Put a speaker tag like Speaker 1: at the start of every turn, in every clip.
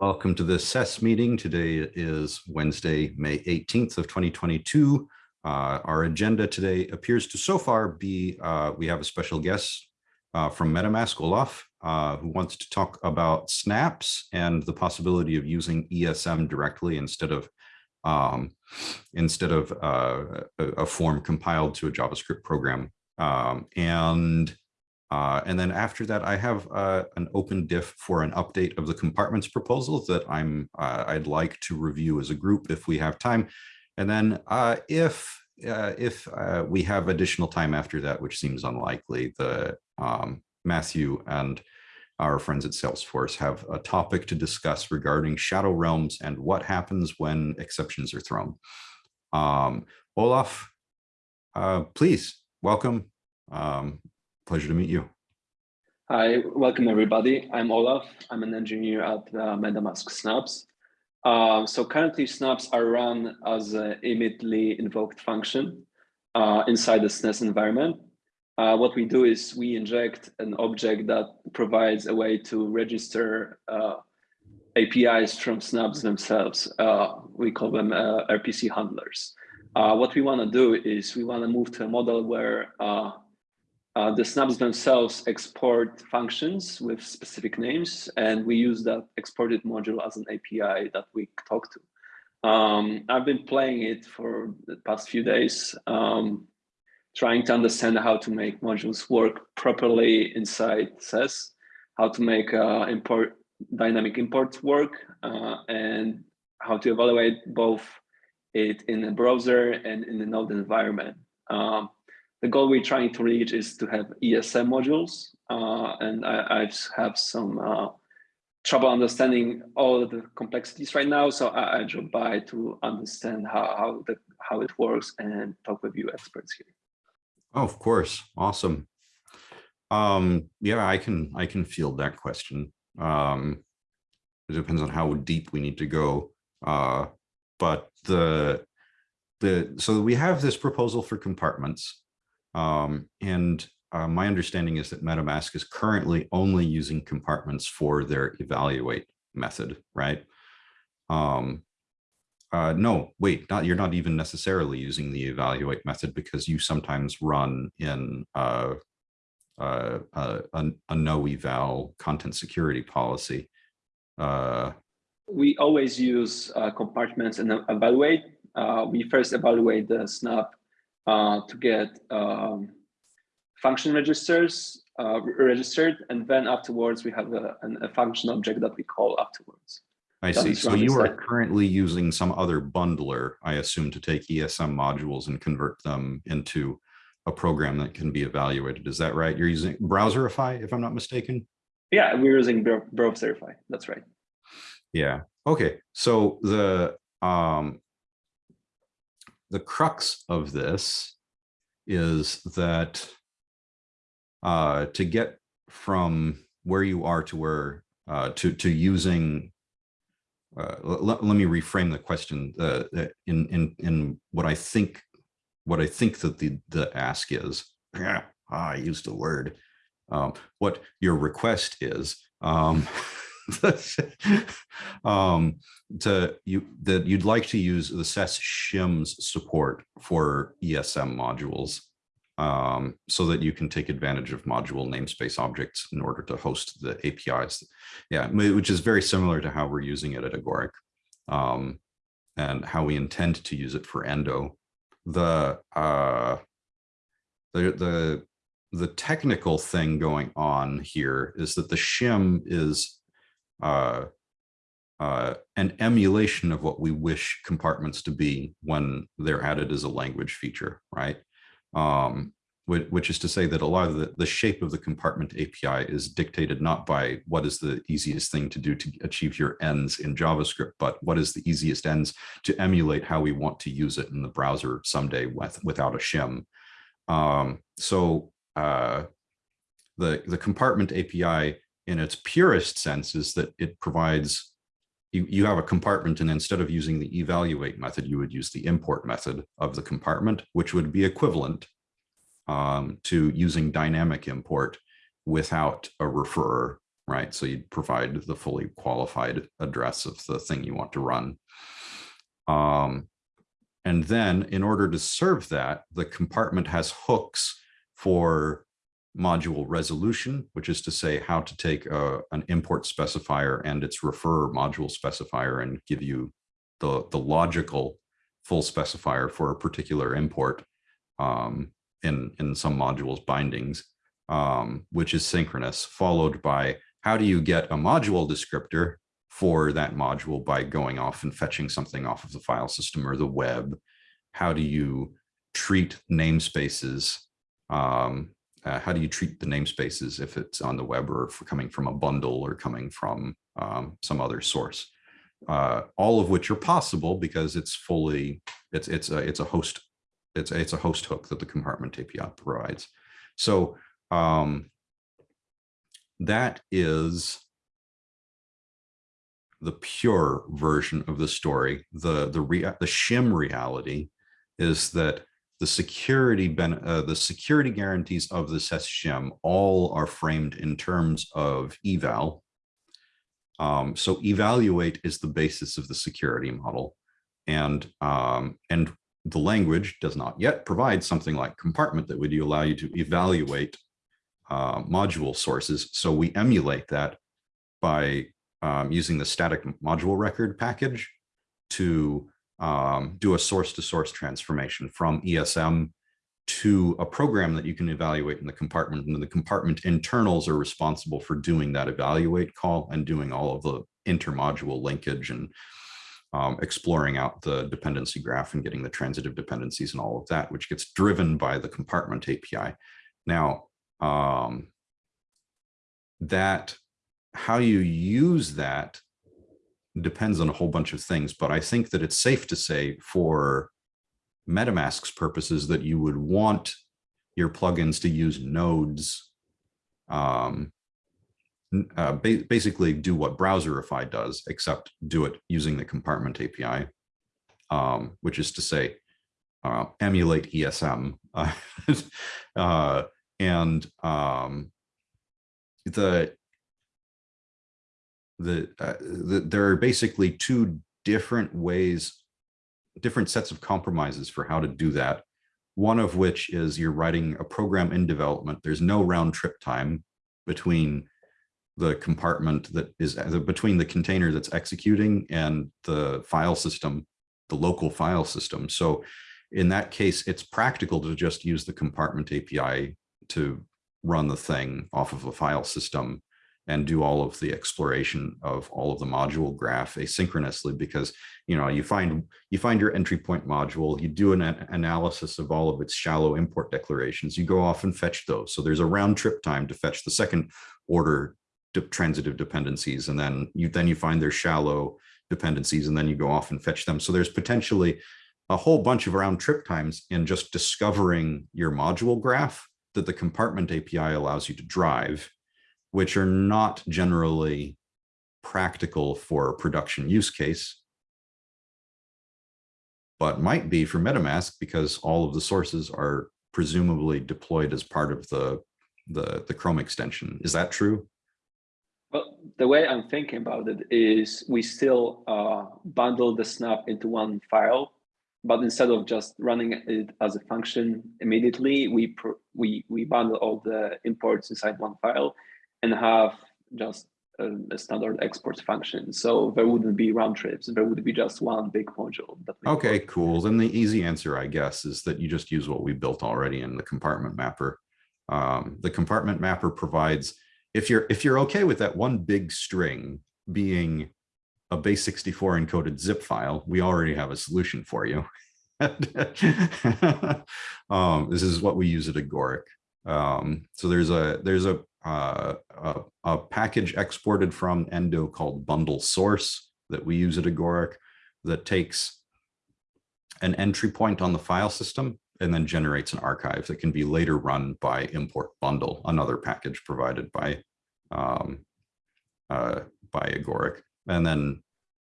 Speaker 1: Welcome to the SES meeting. Today is Wednesday, May 18th of 2022. Uh, our agenda today appears to so far be, uh, we have a special guest uh, from MetaMask, Olaf, uh, who wants to talk about snaps and the possibility of using ESM directly instead of um, instead of uh, a, a, form compiled to a JavaScript program. Um, and uh, and then after that, I have uh, an open diff for an update of the compartments proposal that I'm uh, I'd like to review as a group if we have time. And then uh, if uh, if we have additional time after that, which seems unlikely, the um, Matthew and our friends at Salesforce have a topic to discuss regarding shadow realms and what happens when exceptions are thrown. Um, Olaf, please welcome. Um, Pleasure to meet you.
Speaker 2: Hi, welcome everybody. I'm Olaf. I'm an engineer at uh, MetaMask Snaps. Uh, so currently snaps are run as an immediately invoked function uh, inside the SES environment. Uh, what we do is we inject an object that provides a way to register uh, APIs from snaps themselves. Uh, we call them RPC handlers. what we want to do is we want to move to a model where uh, the snaps themselves export functions with specific names, and we use that exported module as an API that we talk to. Um, I've been playing it for the past few days, um, trying to understand how to make modules work properly inside SES, how to make uh, import dynamic imports work, uh, and how to evaluate both it in a browser and in the node environment. Um, the goal we're trying to reach is to have ESM modules, uh, and I, I, have some uh, trouble understanding all the complexities right now. So I, I drop by to understand how how, the, how it works and talk with you experts here.
Speaker 1: Oh, of course, awesome. Um, yeah, I can I can field that question. Um, it depends on how deep we need to go. Uh, but the the so we have this proposal for compartments um, and uh, my understanding is that MetaMask is currently only using compartments for their evaluate method, right? Um, uh, no, wait, not, you're not even necessarily using the evaluate method because you sometimes run in uh, uh, a, a, no eval content security policy. Uh,
Speaker 2: we always use uh, compartments and evaluate. Uh, we first evaluate the snap uh, to get um, function registers uh, registered, and then afterwards we have a, a, function object that we call afterwards.
Speaker 1: I see. So you are currently using some other bundler, I assume, to take ESM modules and convert them into a program that can be evaluated. Is that right? You're using Browserify, if I'm not mistaken?
Speaker 2: Yeah, we're using Browserify. That's right.
Speaker 1: Yeah. Okay. So the um, the crux of this is that uh, to get from where you are to where uh, to to using uh, let, let me reframe the question uh, in in in what I think what I think that the the ask is. Ah, I used a word. Um, what your request is um, um, to you that you'd like to use the SES shims support for ESM modules um, so that you can take advantage of module namespace objects in order to host the APIs. Yeah, which is very similar to how we're using it at Agoric um, and how we intend to use it for Endo. The uh, the the the technical thing going on here is that the shim is uh, uh, an emulation of what we wish compartments to be when they're added as a language feature, right? Um, which is to say that a lot of the, the shape of the compartment API is dictated not by what is the easiest thing to do to achieve your ends in JavaScript, but what is the easiest ends to emulate how we want to use it in the browser someday with, without a shim. Um, so uh, the, the compartment API in its purest sense is that it provides you, you have a compartment and instead of using the evaluate method, you would use the import method of the compartment, which would be equivalent um, to using dynamic import without a referrer right? So you'd provide the fully qualified address of the thing you want to run. Um, and then in order to serve that, the compartment has hooks for module resolution, which is to say how to take a, an import specifier and its refer module specifier and give you the, the logical full specifier for a particular import um, in, in some modules bindings, um, which is synchronous, followed by how do you get a module descriptor for that module by going off and fetching something off of the file system or the web? How do you treat namespaces? Um, uh, how do you treat the namespaces if it's on the web or coming from a bundle or coming from um, some other source? Uh, all of which are possible because it's fully it's it's a it's a host it's it's a host hook that the compartment API provides. So um, that is the pure version of the story. The the rea the shim reality is that the security ben uh, the security guarantees of the SES all are framed in terms of eval. Um, so evaluate is the basis of the security model, and um, and the language does not yet provide something like compartment that would allow you to evaluate uh, module sources. So we emulate that by um, using the static module record package to um, do a source to source transformation from ESM to a program that you can evaluate in the compartment. And the compartment internals are responsible for doing that evaluate call and doing all of the intermodule linkage and um, exploring out the dependency graph and getting the transitive dependencies and all of that, which gets driven by the compartment API. Now, um, that how you use that depends on a whole bunch of things, but I think that it's safe to say for MetaMask's purposes that you would want your plugins to use nodes, um, uh, ba basically do what Browserify does, except do it using the compartment API, um, which is to say, uh, emulate ESM. Uh, and um, the the, uh, the there are basically two different ways, different sets of compromises for how to do that. One of which is you're writing a program in development. There's no round trip time between the compartment that is uh, between the container that's executing and the file system, the local file system. So in that case, it's practical to just use the compartment API to run the thing off of a file system and do all of the exploration of all of the module graph asynchronously because you know you find you find your entry point module you do an analysis of all of its shallow import declarations you go off and fetch those. So there's a round trip time to fetch the second order de transitive dependencies and then you then you find their shallow dependencies and then you go off and fetch them. So there's potentially a whole bunch of round trip times in just discovering your module graph that the compartment API allows you to drive which are not generally practical for production use case, but might be for MetaMask because all of the sources are presumably deployed as part of the, the, the Chrome extension. Is that true?
Speaker 2: Well, the way I'm thinking about it is we still uh, bundle the snap into one file, but instead of just running it as a function immediately, we we we bundle all the imports inside one file and have just a, a, standard export function. So there wouldn't be round trips. There would be just one big module.
Speaker 1: okay, cool. Then the easy answer, I guess, is that you just use what we built already in the compartment mapper. Um, the compartment mapper provides, if you're if you're okay with that one big string being a base 64 encoded zip file, we already have a solution for you. um, this is what we use at Agoric. Um, so there's a there's a uh, a, a, package exported from Endo called bundle source that we use at Agoric that takes an entry point on the file system and then generates an archive that can be later run by import bundle, another package provided by um, uh, by Agoric. And then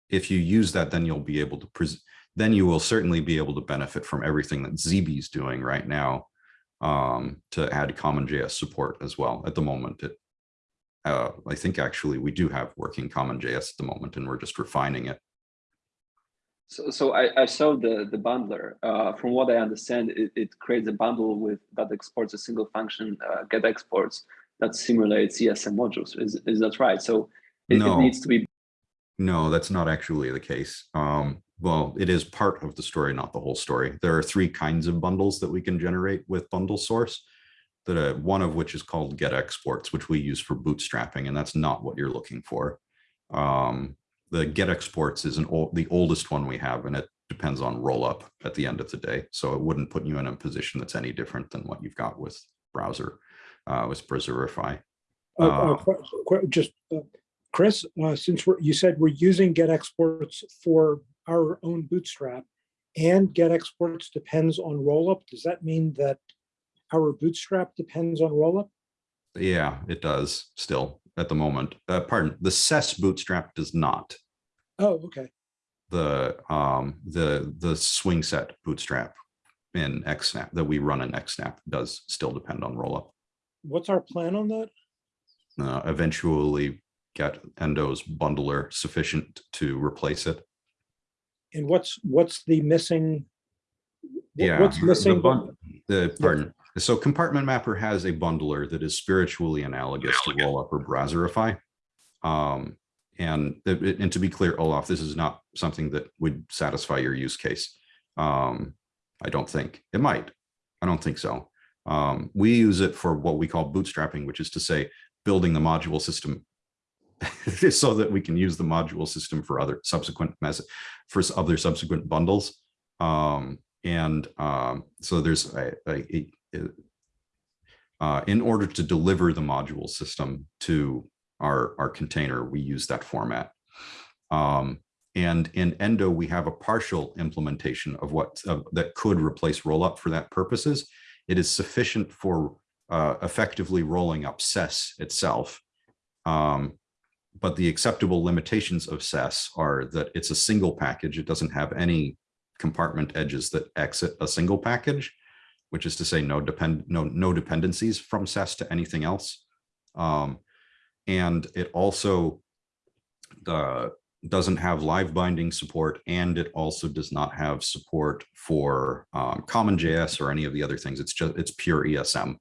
Speaker 1: if you use that, then you'll be able to, then you will certainly be able to benefit from everything that ZB is doing right now um, to add CommonJS support as well. At the moment, it uh, I think actually we do have working common JS at the moment and we're just refining it.
Speaker 2: So, so I, I saw the, the bundler. Uh, from what I understand, it, it creates a bundle with that exports a single function uh, get exports that simulates ESM modules. Is, is that right? So it, it
Speaker 1: No.
Speaker 2: needs to be
Speaker 1: No, that's not actually the case. Um, well, it is part of the story, not the whole story. There are three kinds of bundles that we can generate with bundle source. That uh, one of which is called get exports, which we use for bootstrapping, and that's not what you're looking for. Um, the get exports is an old, the oldest one we have, and it depends on rollup at the end of the day. So it wouldn't put you in a position that's any different than what you've got with browser, uh, with Browserify.
Speaker 3: Uh, uh,
Speaker 1: Uh,
Speaker 3: Just, uh, Kris, uh, since we're, you said we're using get exports for our own bootstrap and get exports depends on rollup, does that mean that our bootstrap depends on rollup?
Speaker 1: Yeah, it does still at the moment. Uh, pardon, the SES bootstrap does not.
Speaker 3: Oh, okay.
Speaker 1: The um the the SwingSet bootstrap in XSnap that we run in XSnap does still depend on rollup.
Speaker 3: What's our plan on that?
Speaker 1: Uh, eventually get Endo's bundler sufficient to replace it.
Speaker 3: And what's, what's the missing?
Speaker 1: Yeah.
Speaker 3: What's
Speaker 1: the
Speaker 3: missing?
Speaker 1: bun- The, pardon, so Compartment Mapper has a bundler that is spiritually analogous to Rollup or Browserify. Um, and, it- it- and to be clear, Olaf, this is not something that would satisfy your use case. Um, I don't think, it might, I don't think so. Um, we use it for what we call bootstrapping, which is to say, building the module system so that we can use the module system for other subsequent mess for other subsequent bundles. Um, and um, so there's a, a, a- uh, in order to deliver the module system to our, our container, we use that format. Um, and in Endo, we have a partial implementation of what of- that could replace rollup for that purposes. It is sufficient for uh, effectively rolling up SES itself. Um, but the acceptable limitations of SES are that it's a single package. It doesn't have any compartment edges that exit a single package, which is to say no depend no no dependencies from SES to anything else. Um, and it also uh, doesn't have live binding support, and it also does not have support for um, CommonJS or any of the other things. It's just it's pure ESM.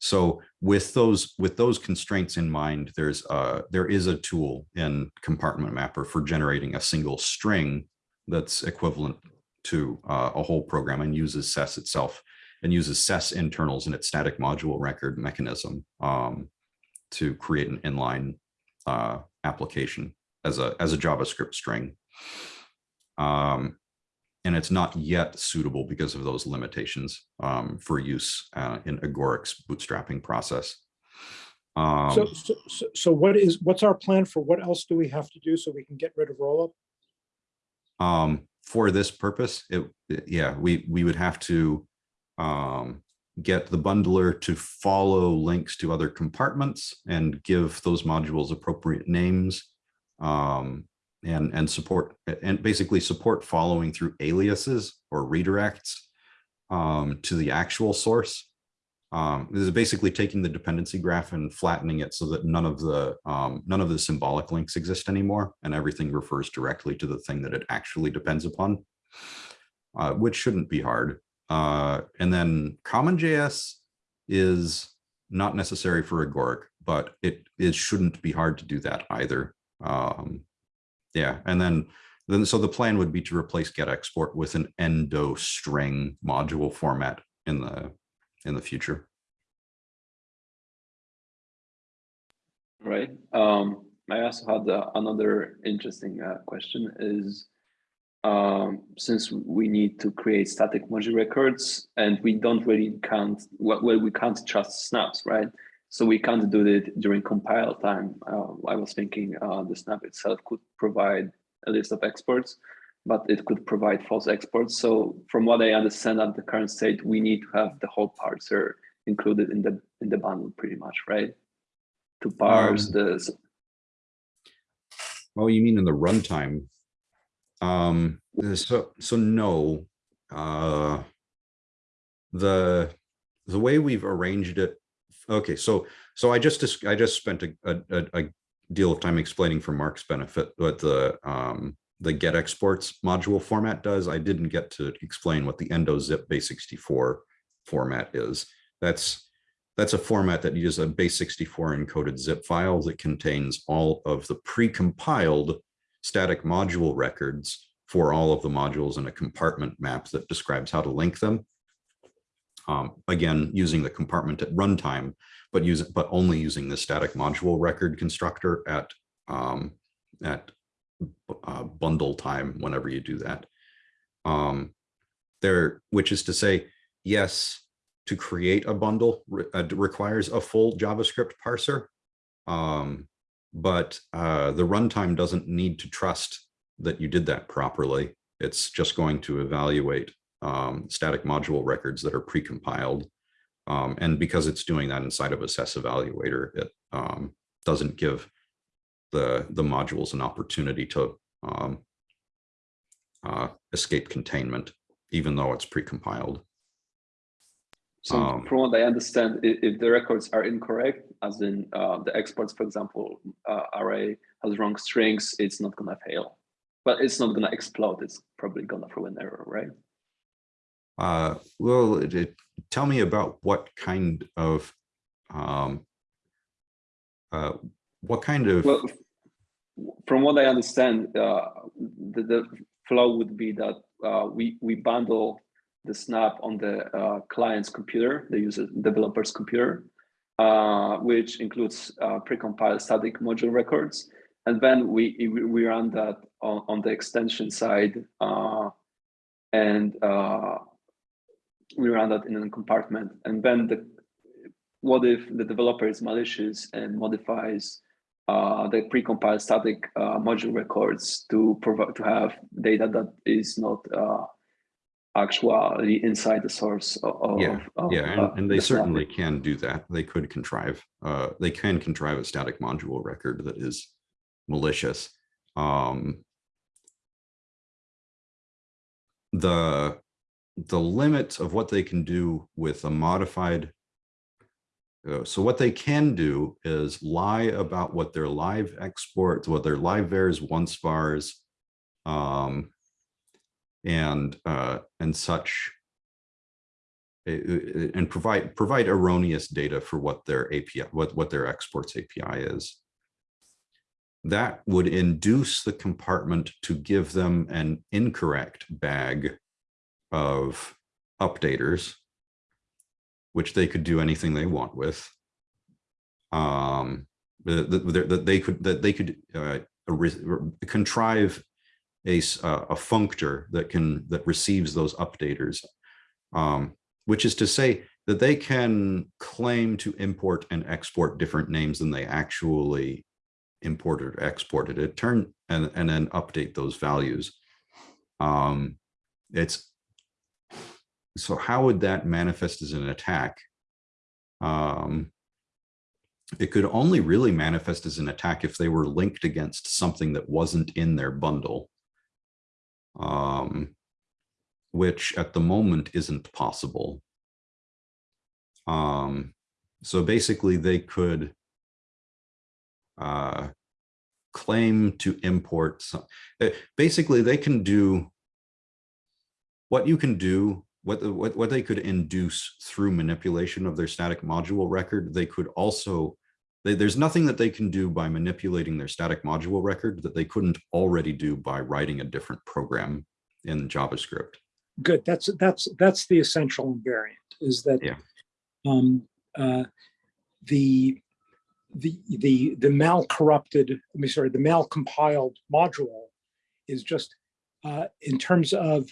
Speaker 1: So with those with those constraints in mind, there's uh there is a tool in Compartment Mapper for generating a single string that's equivalent to uh, a whole program and uses SES itself and uses SES internals in its static module record mechanism um, to create an inline uh, application as a as a JavaScript string. Um, and it's not yet suitable because of those limitations um, for use uh, in Agoric's bootstrapping process.
Speaker 3: So,
Speaker 1: Um,
Speaker 3: so, so- so what is, what's our plan for what else do we have to do so we can get rid of rollup?
Speaker 1: um, for this purpose, it, it- yeah, we, we would have to um, get the bundler to follow links to other compartments and give those modules appropriate names. Um, and, and support, and basically support following through aliases or redirects um, to the actual source. Um, this is basically taking the dependency graph and flattening it so that none of the um, none of the symbolic links exist anymore, and everything refers directly to the thing that it actually depends upon, uh, which shouldn't be hard. Uh, and then CommonJS is not necessary for Agoric, but it it shouldn't be hard to do that either. Um, yeah, and then then so the plan would be to replace get export with an endo string module format in the in the future.
Speaker 2: right. Um, I also had uh, another interesting uh, question is um, since we need to create static module records and we don't really count, well, well, we can't trust snaps, right? So we can't do it during compile time. Uh, I was thinking uh, the snap itself could provide a list of exports, but it could provide false exports. So from what I understand at the current state, we need to have the whole parser included in the in the bundle pretty much, right? To parse
Speaker 1: Um,
Speaker 2: the
Speaker 1: Oh, you mean in the runtime? Um, so, so no, uh, the, the way we've arranged it Okay, so, so I just, I just spent a, a, a- deal of time explaining for Mark's benefit what the, um, the get exports module format does. I didn't get to explain what the endo zip base 64 format is. That's, that's a format that uses a base 64 encoded zip file that contains all of the pre-compiled static module records for all of the modules in a compartment map that describes how to link them. Um, again, using the compartment at runtime, but use but only using the static module record constructor at um, at uh, bundle time whenever you do that. Um, there, which is to say, yes, to create a bundle re- uh, requires a full JavaScript parser. Um, but uh, the runtime doesn't need to trust that you did that properly. It's just going to evaluate um, static module records that are precompiled. Um, and because it's doing that inside of Assess Evaluator, it um, doesn't give the, the modules an opportunity to um, uh, escape containment, even though it's precompiled.
Speaker 2: So
Speaker 1: Um,
Speaker 2: from what I understand, if the records are incorrect, as in uh, the exports, for example, uh, array has wrong strings, it's not gonna fail. But it's not gonna explode, it's probably gonna throw an error, right?
Speaker 1: Uh, well, it- it- tell me about what kind of, um, uh, what kind of,
Speaker 2: Well, from what I understand, uh, the, the flow would be that uh, we, we bundle the snap on the uh, client's computer, the user developer's computer, uh, which includes uh, precompiled static module records. And then we, we run that on, on the extension side uh, and we run that in a compartment. And then the, what if the developer is malicious and modifies uh, the precompiled static uh, module records to provide to have data that is not uh, actually inside the source of,
Speaker 1: Yeah,
Speaker 2: of,
Speaker 1: yeah, and,
Speaker 2: uh,
Speaker 1: and they
Speaker 2: the
Speaker 1: certainly can do that. They could contrive, uh, they can contrive a static module record that is malicious. Um, the, the limits of what they can do with a modified uh, so what they can do is lie about what their live exports, what their live vars, once vars, um, and uh, and such, uh, uh, and provide provide erroneous data for what their API, what what their exports API is. That would induce the compartment to give them an incorrect bag of updaters which they could do anything they want with. Um, that they could that they could uh, contrive a uh, a functor that can that receives those updaters, um, which is to say that they can claim to import and export different names than they actually imported or exported it turn and and then update those values. Um, it's so how would that manifest as an attack? Um, it could only really manifest as an attack if they were linked against something that wasn't in their bundle. Um, which at the moment isn't possible. Um, so basically they could uh, claim to import some, uh, basically they can do what you can do what, what, what they could induce through manipulation of their static module record, they could also, they, there's nothing that they can do by manipulating their static module record that they couldn't already do by writing a different program in JavaScript.
Speaker 3: Good, that's, that's, that's the essential invariant, is that
Speaker 1: Yeah.
Speaker 3: um, uh, the, the, the, the mal-corrupted, I mean, sorry, the mal-compiled module is just, uh, in terms of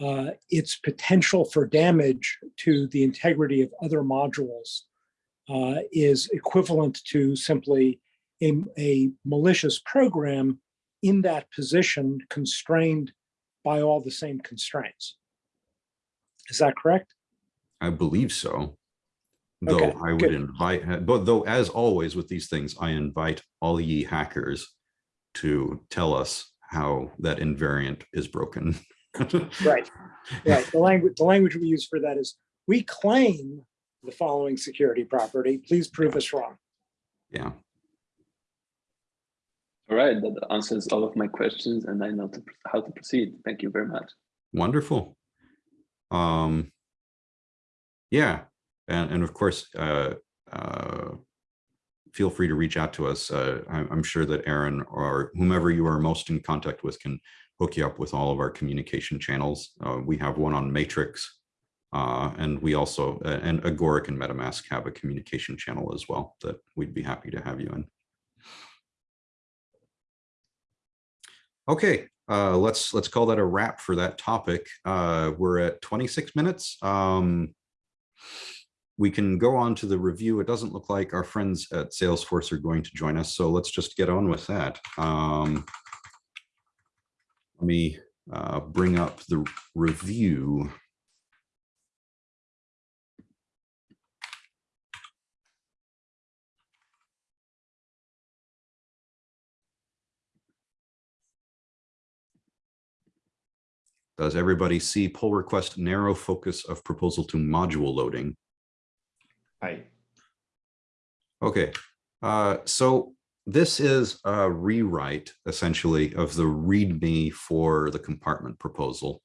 Speaker 3: uh, its potential for damage to the integrity of other modules uh, is equivalent to simply a, a malicious program in that position constrained by all the same constraints. Is that correct?
Speaker 1: I believe so. Though
Speaker 3: Okay,
Speaker 1: I would
Speaker 3: good.
Speaker 1: invite, but though as always with these things, I invite all ye hackers to tell us how that invariant is broken.
Speaker 3: Right. Right. The language, the language we use for that is, we claim the following security property. Please prove us wrong.
Speaker 1: Yeah.
Speaker 2: All right, that answers all of my questions and I know to, how to proceed. Thank you very much.
Speaker 1: Wonderful. Um, yeah, and, and of course, uh, uh, feel free to reach out to us. Uh, I'm, I'm sure that Aaron or whomever you are most in contact with can hook you up with all of our communication channels. Uh, we have one on Matrix. Uh, and we also, uh, and Agoric and MetaMask have a communication channel as well that we'd be happy to have you in. Okay, uh, let's let's call that a wrap for that topic. Uh, we're at 26 minutes. Um, we can go on to the review. It doesn't look like our friends at Salesforce are going to join us, so let's just get on with that. Um, let me uh, bring up the review. Does everybody see pull request narrow focus of proposal to module loading?
Speaker 4: Hi.
Speaker 1: Okay, uh, so this is a rewrite essentially of the README for the compartment proposal.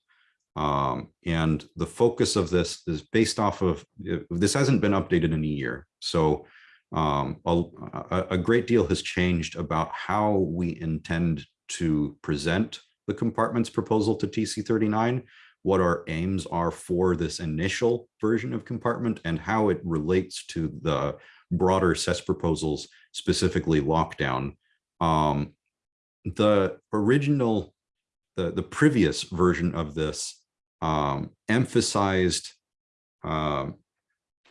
Speaker 1: Um, and the focus of this is based off of, this hasn't been updated in a year. So um, a- a great deal has changed about how we intend to present the compartment's proposal to TC39, what our aims are for this initial version of compartment and how it relates to the broader SES proposals, specifically lockdown. Um, the original, the, the previous version of this um, emphasized um,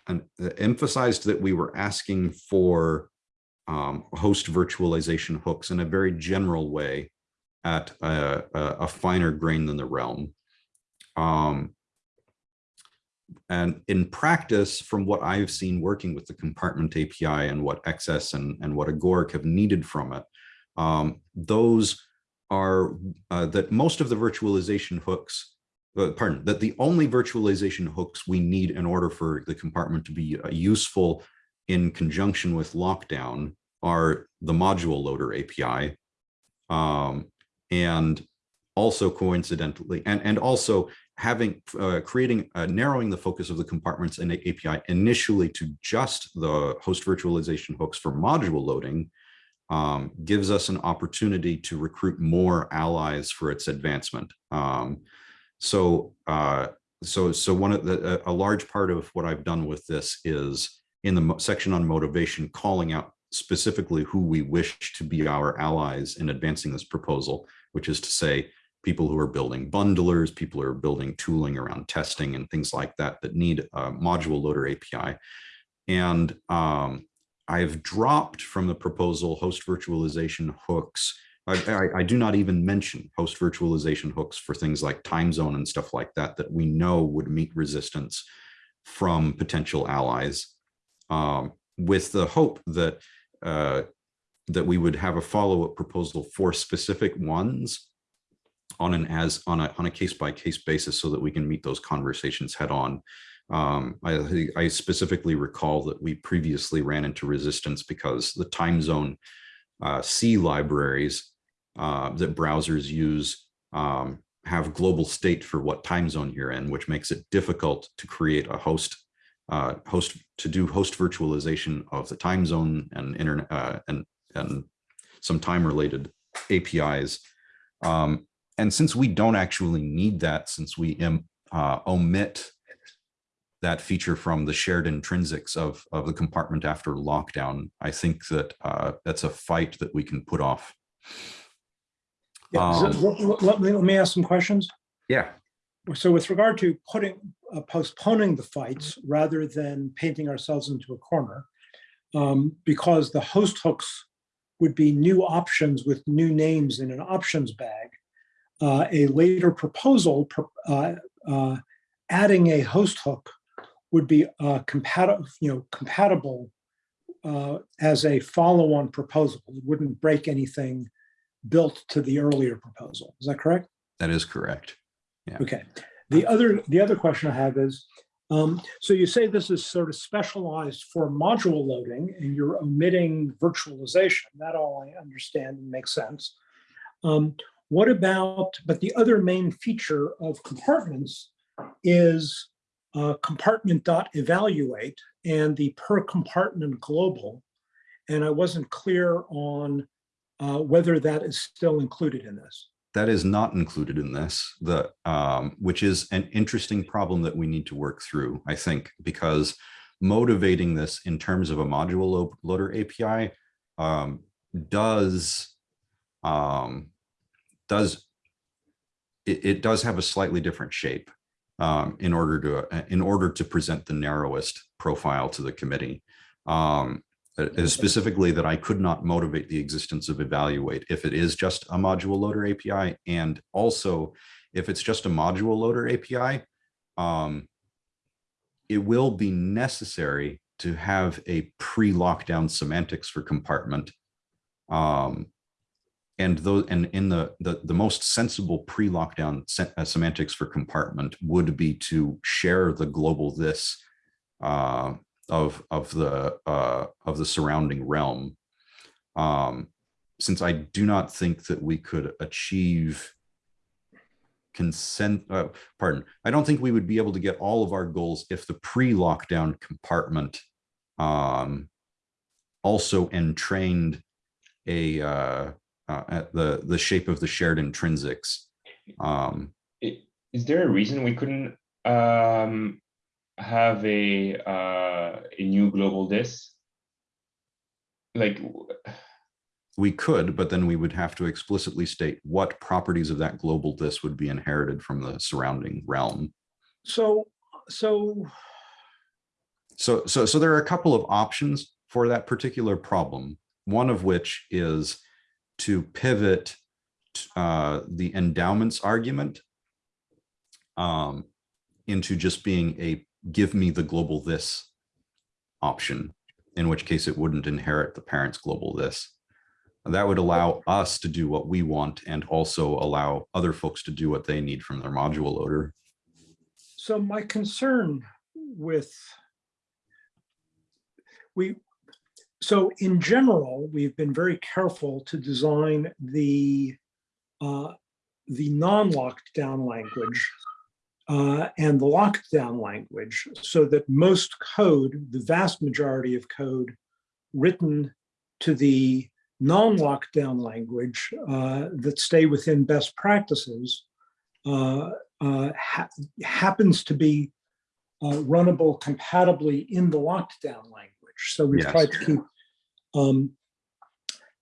Speaker 1: and emphasized that we were asking for um, host virtualization hooks in a very general way at a, a, a finer grain than the realm. Um, and in practice, from what I've seen working with the compartment API and what XS and, and what Agoric have needed from it, um, those are uh, that most of the virtualization hooks, uh, pardon, that the only virtualization hooks we need in order for the compartment to be uh, useful in conjunction with lockdown are the module loader API. Um, and also coincidentally, and, and also having uh, creating uh, narrowing the focus of the compartments in the API initially to just the host virtualization hooks for module loading um, gives us an opportunity to recruit more allies for its advancement. Um, so, uh, so, so one of the a large part of what I've done with this is in the section on motivation, calling out specifically who we wish to be our allies in advancing this proposal, which is to say people who are building bundlers, people who are building tooling around testing and things like that that need a module loader API. And um, I've dropped from the proposal host virtualization hooks. I, I, I, do not even mention host virtualization hooks for things like time zone and stuff like that, that we know would meet resistance from potential allies um, with the hope that uh, that we would have a follow-up proposal for specific ones on an as on a on a case by case basis so that we can meet those conversations head on. Um, I, I specifically recall that we previously ran into resistance because the time zone uh, C libraries uh, that browsers use um, have global state for what time zone you're in, which makes it difficult to create a host uh, host to do host virtualization of the time zone and internet uh, and and some time related APIs. Um, and since we don't actually need that, since we uh, omit that feature from the shared intrinsics of, of the compartment after lockdown, I think that uh, that's a fight that we can put off.
Speaker 3: Yeah, so
Speaker 1: Um,
Speaker 3: let, let me, let me ask some questions.
Speaker 1: Yeah,
Speaker 3: So with regard to putting, uh, postponing the fights rather than painting ourselves into a corner, um, because the host hooks would be new options with new names in an options bag. Uh, a later proposal uh, uh, adding a host hook would be uh, compatible, you know, compatible uh, as a follow-on proposal. It wouldn't break anything built to the earlier proposal. Is that correct?
Speaker 1: that is correct.
Speaker 3: Okay. The other, the other question I have is, Um, so you say this is sort of specialized for module loading and you're omitting virtualization. That all I understand and makes sense. Um, what about, but the other main feature of compartments is uh, compartment.evaluate and the per compartment global. And I wasn't clear on uh, whether that is still included in this.
Speaker 1: That is not included in this, the um, which is an interesting problem that we need to work through, I think, because motivating this in terms of a module loader API um, does um, does it, it does have a slightly different shape um, in order to uh, in order to present the narrowest profile to the committee. Um, uh, specifically that I could not motivate the existence of evaluate if it is just a module loader API. And also if it's just a module loader API, um, it will be necessary to have a pre-lockdown semantics for compartment. Um, and those and in the, the the most sensible pre-lockdown se uh, semantics for compartment would be to share the global this uh, of of the uh, of the surrounding realm. Um, since I do not think that we could achieve consent, uh, pardon, I don't think we would be able to get all of our goals if the pre-lockdown compartment um, also entrained a uh, uh, at the the shape of the shared intrinsics. Um,
Speaker 4: Is there a reason we couldn't um have a uh a new global this? Like,
Speaker 1: we could, but then we would have to explicitly state what properties of that global this would be inherited from the surrounding realm.
Speaker 3: So, so
Speaker 1: So, so, so there are a couple of options for that particular problem. One of which is to pivot uh, the endowments argument um, into just being a give me the global this option, in which case it wouldn't inherit the parent's global this. That would allow us to do what we want and also allow other folks to do what they need from their module loader.
Speaker 3: So my concern with we, so in general, we've been very careful to design the uh, the non-lockdown language uh, and the lockdown language so that most code, the vast majority of code written to the non-lockdown language uh, that stay within best practices uh, uh, ha- happens to be uh, runnable compatibly in the lockdown language. So we've
Speaker 1: Yes.
Speaker 3: tried to keep. Um,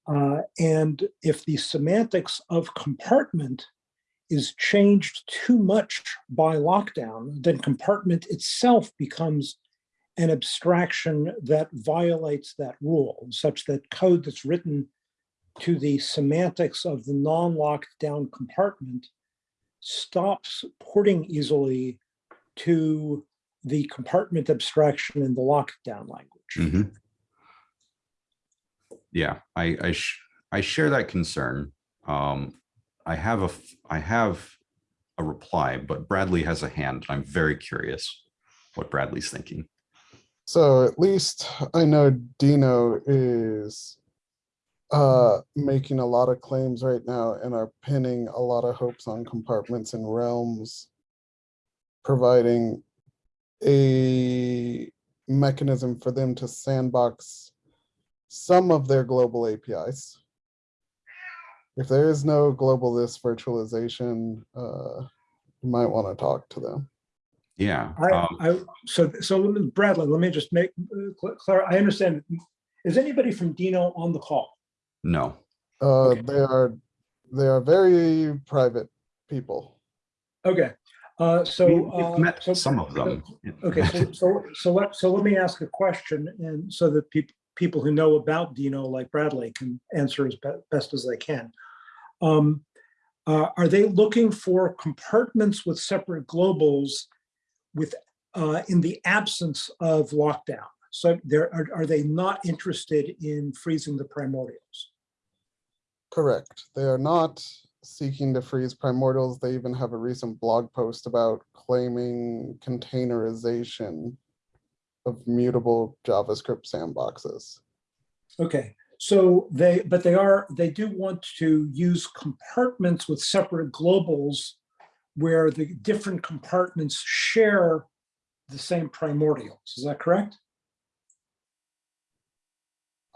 Speaker 3: uh, and if the semantics of compartment is changed too much by lockdown, then compartment itself becomes an abstraction that violates that rule, such that code that's written to the semantics of the non-locked down compartment stops porting easily to the compartment abstraction in the lockdown language.
Speaker 1: Mhm. Yeah, I, I, sh- I share that concern. Um, I have a, I have a reply, but Bradley has a hand. I'm very curious what Bradley's thinking.
Speaker 5: So at least I know Deno is uh, making a lot of claims right now and are pinning a lot of hopes on compartments and realms, providing a mechanism for them to sandbox some of their global APIs. If there is no global this virtualization, uh, you might want to talk to them.
Speaker 1: Yeah.
Speaker 3: I,
Speaker 1: um,
Speaker 3: I, so, so let me- Bradley, let me just make, uh, cl- clear, I understand. Is anybody from Deno on the call?
Speaker 1: No,
Speaker 5: Uh,
Speaker 3: Okay.
Speaker 5: they are, they are very private people.
Speaker 3: Okay, uh, so.
Speaker 1: we've
Speaker 3: uh,
Speaker 1: met
Speaker 3: so-
Speaker 1: some of them.
Speaker 3: Okay, so, so, so let, so let me ask a question and so that people, people who know about Deno like Bradley can answer as be- best as they can. Um, uh, are they looking for compartments with separate globals with, uh, in the absence of lockdown? So there, are, are they not interested in freezing the primordials?
Speaker 5: Correct. They are not seeking to freeze primordials. They even have a recent blog post about claiming containerization of mutable JavaScript sandboxes.
Speaker 3: Okay, so they, but they are, they do want to use compartments with separate globals where the different compartments share the same primordials. Is that correct?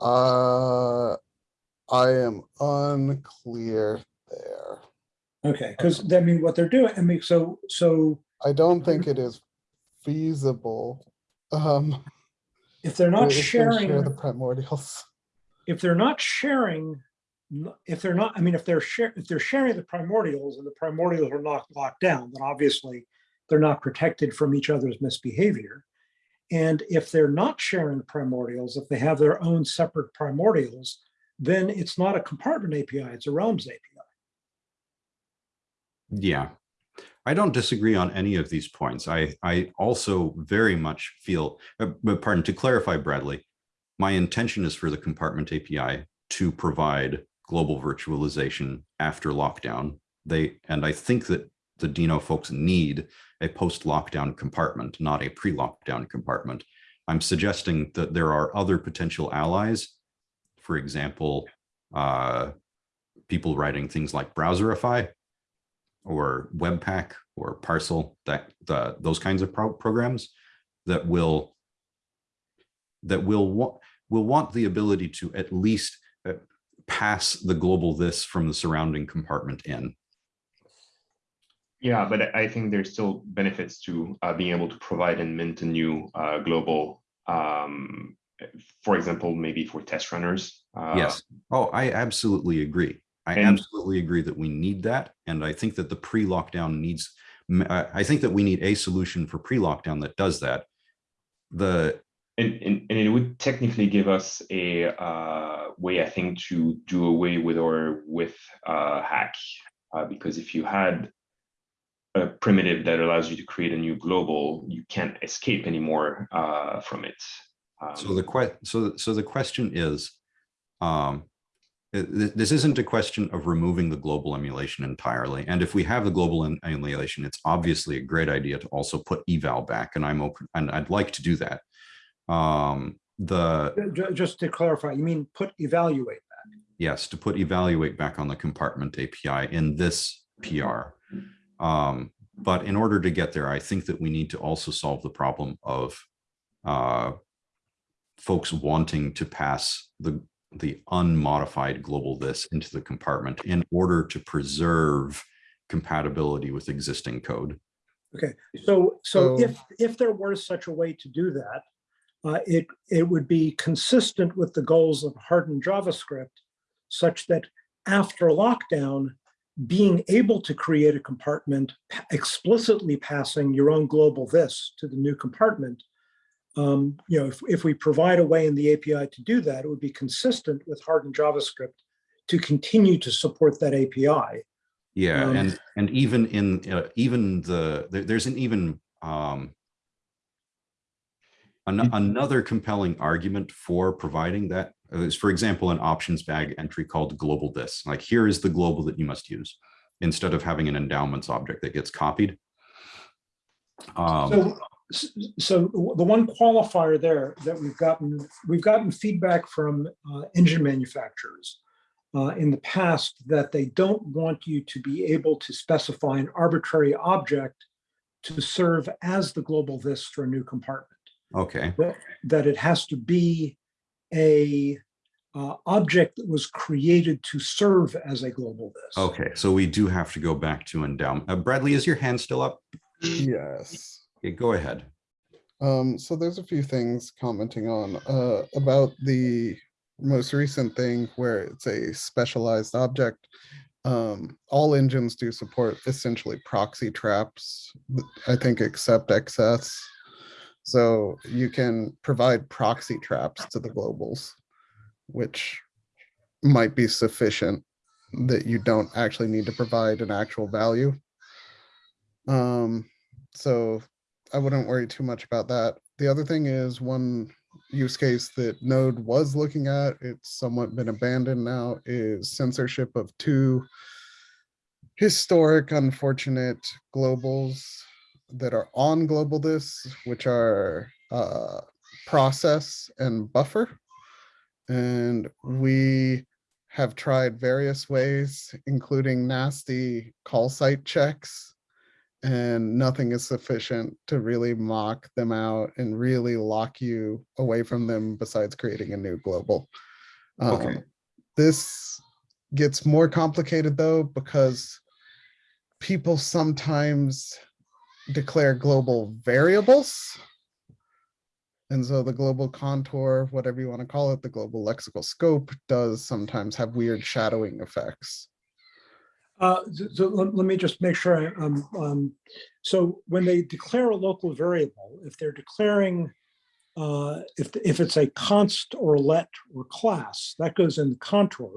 Speaker 5: Uh, I am unclear there.
Speaker 3: Okay, because I mean, what they're doing, I mean, so, so
Speaker 5: I don't think it is feasible. Um,
Speaker 3: if they're not
Speaker 5: if they share
Speaker 3: sharing,
Speaker 5: the primordials.
Speaker 3: if they're not sharing, if they're not, I mean, if they're share, if they're sharing the primordials and the primordials are not locked down, then obviously they're not protected from each other's misbehavior. And if they're not sharing primordials, if they have their own separate primordials, then it's not a compartment API, it's a realms API.
Speaker 1: Yeah, I don't disagree on any of these points. I, I also very much feel, uh, pardon, to clarify, Bradley, my intention is for the compartment API to provide global virtualization after lockdown. They, and I think that the Deno folks need a post-lockdown compartment, not a pre-lockdown compartment. I'm suggesting that there are other potential allies. For example, uh, people writing things like Browserify or Webpack or Parcel, that the those kinds of pro programs that will that will want will want the ability to at least uh, pass the global this from the surrounding compartment in.
Speaker 4: Yeah, but I- I think there's still benefits to uh, being able to provide and mint a new uh, global, um, for example, maybe for test runners. uh,
Speaker 1: Yes. Oh, I absolutely agree. I
Speaker 4: And-
Speaker 1: absolutely agree that we need that. And I think that the pre-lockdown needs, I think that we need a solution for pre-lockdown that does that. The,
Speaker 4: And, and, and it would technically give us a uh, way, I think, to do away with our with uh, hack. Uh, because if you had a primitive that allows you to create a new global, you can't escape anymore uh, from it.
Speaker 1: so
Speaker 4: Um,
Speaker 1: the que, so, so the question is, um, this isn't a question of removing the global emulation entirely. And if we have the global emulation, it's obviously a great idea to also put eval back and I'm open, and I'd like to do that. Um, the,
Speaker 3: ju- Just to clarify, you mean put evaluate? Back?
Speaker 1: Yes, to put evaluate back on the compartment API in this PR. Um, but in order to get there, I think that we need to also solve the problem of uh, folks wanting to pass the the unmodified global this into the compartment in order to preserve compatibility with existing code.
Speaker 3: Okay, so, so
Speaker 5: So-
Speaker 3: if, if there were such a way to do that, uh, it, it would be consistent with the goals of hardened JavaScript such that after lockdown, being able to create a compartment explicitly passing your own global this to the new compartment, um, you know, if, if we provide a way in the API to do that, it would be consistent with hardened JavaScript to continue to support that API.
Speaker 1: Yeah,
Speaker 3: Um,
Speaker 1: and and even in uh, even the there, there's an even um, an, another compelling argument for providing that uh, for example, an options bag entry called global this. Like here is the global that you must use instead of having an endowments object that gets copied. Um,
Speaker 3: So, so the one qualifier there that we've gotten, we've gotten feedback from uh, engine manufacturers uh, in the past that they don't want you to be able to specify an arbitrary object to serve as the global this for a new compartment.
Speaker 1: okay,
Speaker 3: That- That it has to be a uh, object that was created to serve as a global this.
Speaker 1: okay, so we do have to go back to endowment. Uh, Bradley, is your hand still up?
Speaker 5: Yes.
Speaker 1: Go ahead.
Speaker 5: Um, so there's a few things commenting on, uh, about the most recent thing where it's a specialized object. Um, all engines do support essentially proxy traps, I think except XS. So you can provide proxy traps to the globals, which might be sufficient that you don't actually need to provide an actual value. Um, so I wouldn't worry too much about that. The other thing is one use case that Node was looking at, it's somewhat been abandoned now, is censorship of two historic, unfortunate globals that are on global this, which are uh, process and buffer. And we have tried various ways, including nasty call site checks. And nothing is sufficient to really mock them out and really lock you away from them besides creating a new global.
Speaker 1: Okay.
Speaker 5: Um, This gets more complicated though, because people sometimes declare global variables. And so the global contour, whatever you want to call it, the global lexical scope does sometimes have weird shadowing effects.
Speaker 3: Uh, so- let, let me just make sure, I- um, um, so when they declare a local variable, if they're declaring, uh, if, if it's a const or let or class, that goes in the contour.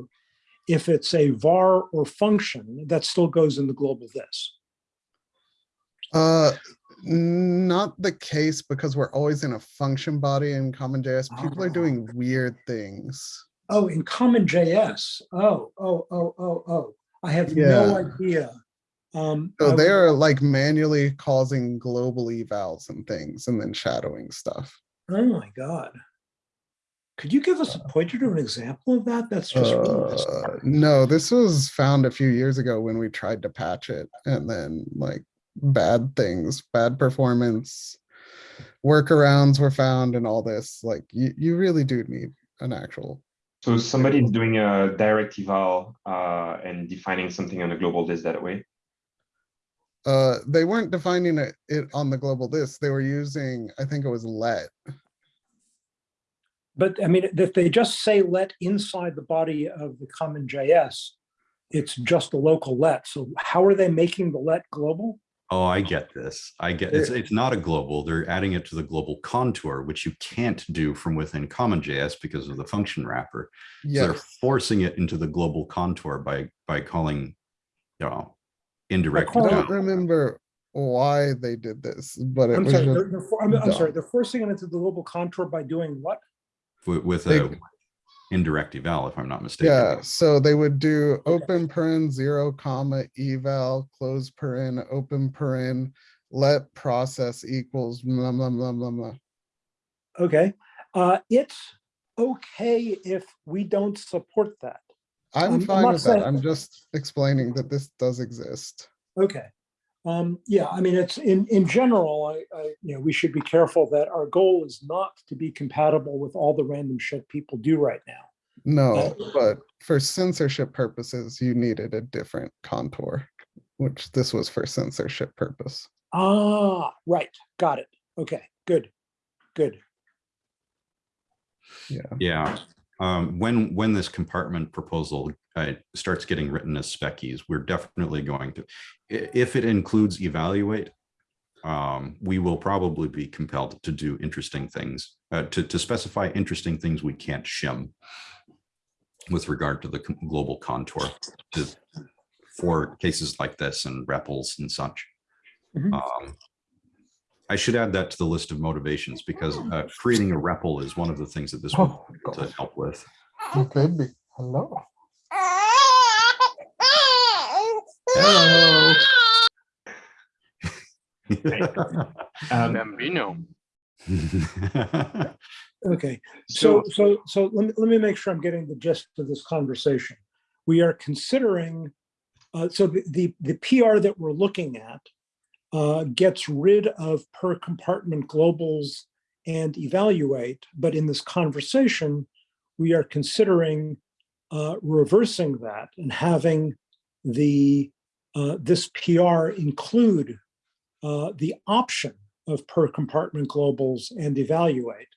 Speaker 3: If it's a var or function, that still goes in the global this.
Speaker 5: Uh, not the case because we're always in a function body in common js People are
Speaker 3: Ah.
Speaker 5: doing weird things.
Speaker 3: Oh, in common JS. Oh, oh, oh, oh, oh. I have no idea. Um,
Speaker 5: So they're like manually causing global evals and things and then shadowing stuff.
Speaker 3: Oh my God. Could you give us a pointer to an example of that? That's just really
Speaker 5: Uh, no, this was found a few years ago when we tried to patch it and then like bad things, bad performance. Workarounds were found and all this, like you, you really do need an actual.
Speaker 4: So somebody's doing a direct eval uh, and defining something on a global this that way.
Speaker 5: Uh, they weren't defining it, it on the global this. They were using, I think it was let.
Speaker 3: But I mean, if they just say let inside the body of the common JS, it's just a local let. So how are they making the let global?
Speaker 1: Oh, I get this. I get, it's, it's not a global. They're adding it to the global contour, which you can't do from within CommonJS because of the function wrapper. So They're forcing it into the global contour by, by calling, you know, indirect.
Speaker 5: I don't remember why they did this, but it
Speaker 3: I'm
Speaker 5: was
Speaker 3: sorry, they're, they're for- I'm, I'm sorry, they're forcing it into the global contour by doing what?
Speaker 1: With, with
Speaker 5: They-
Speaker 1: a indirect eval, if I'm not mistaken.
Speaker 5: yeah, so they would do open paren, zero comma, eval, close paren, open paren, let process equals blah, blah, blah, blah, blah.
Speaker 3: Okay, uh, it's okay if we don't support that. I'm-
Speaker 5: I'm
Speaker 3: I'm
Speaker 5: fine
Speaker 3: not
Speaker 5: with that.
Speaker 3: saying-
Speaker 5: I'm just explaining that this does exist.
Speaker 3: Okay. Um, yeah, I mean, it's in, in general, I, I, you know, we should be careful that our goal is not to be compatible with all the random shit people do right now.
Speaker 5: No, but for censorship purposes, you needed a different contour, which this was for censorship purpose.
Speaker 3: Ah, right, got it. Okay, good, good.
Speaker 5: Yeah,
Speaker 1: Yeah, um, when, when this compartment proposal uh, starts getting written as species, we're definitely going to, if it includes evaluate, um, we will probably be compelled to do interesting things, uh, to, to specify interesting things we can't shim with regard to the global contour to, for cases like this and REPLs and such.
Speaker 3: Mhm.
Speaker 1: Um, I should add that to the list of motivations because uh, creating a REPL is one of the things that this will
Speaker 5: Oh,
Speaker 1: be able to help with.
Speaker 5: my baby, hello.
Speaker 1: Hello.
Speaker 4: Um,
Speaker 6: Bambino.
Speaker 3: Okay, so, so, so let me, let me make sure I'm getting the gist of this conversation. We are considering, uh, so the, the, the PR that we're looking at uh, gets rid of per compartment globals and evaluate, but in this conversation, we are considering uh, reversing that and having the, uh, this PR include uh, the option of per compartment globals and evaluate